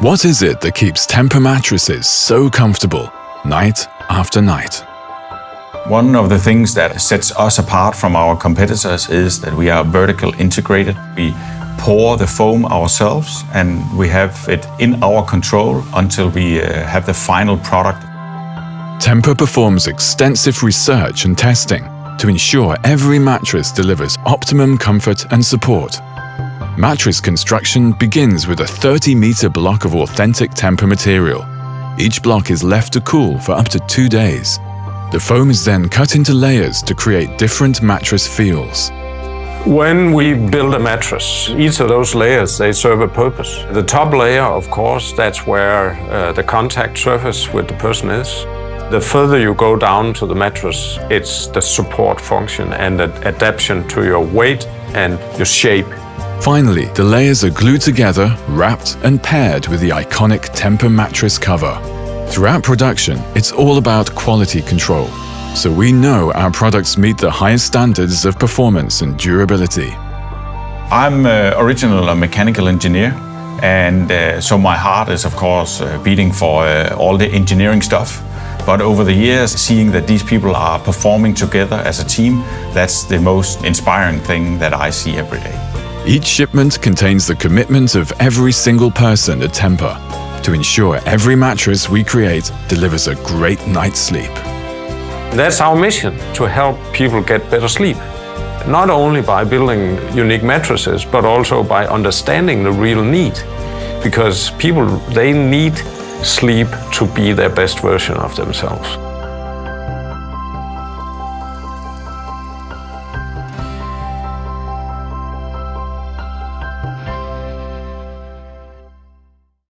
What is it that keeps Tempur mattresses so comfortable night after night? One of the things that sets us apart from our competitors is that we are vertical integrated. We pour the foam ourselves and we have it in our control until we uh, have the final product. Tempur performs extensive research and testing to ensure every mattress delivers optimum comfort and support. Mattress construction begins with a 30-meter block of authentic Tempur material. Each block is left to cool for up to two days. The foam is then cut into layers to create different mattress feels. When we build a mattress, each of those layers, they serve a purpose. The top layer, of course, that's where uh, the contact surface with the person is. The further you go down to the mattress, it's the support function and the adaptation to your weight and your shape. Finally, the layers are glued together, wrapped and paired with the iconic Tempur mattress cover. Throughout production, it's all about quality control, so we know our products meet the highest standards of performance and durability. I'm uh, original a mechanical engineer and uh, so my heart is of course uh, beating for uh, all the engineering stuff. But over the years, seeing that these people are performing together as a team, that's the most inspiring thing that I see every day. Each shipment contains the commitment of every single person at Tempur to ensure every mattress we create delivers a great night's sleep. That's our mission, to help people get better sleep. Not only by building unique mattresses, but also by understanding the real need. Because people, they need sleep to be their best version of themselves. Bye.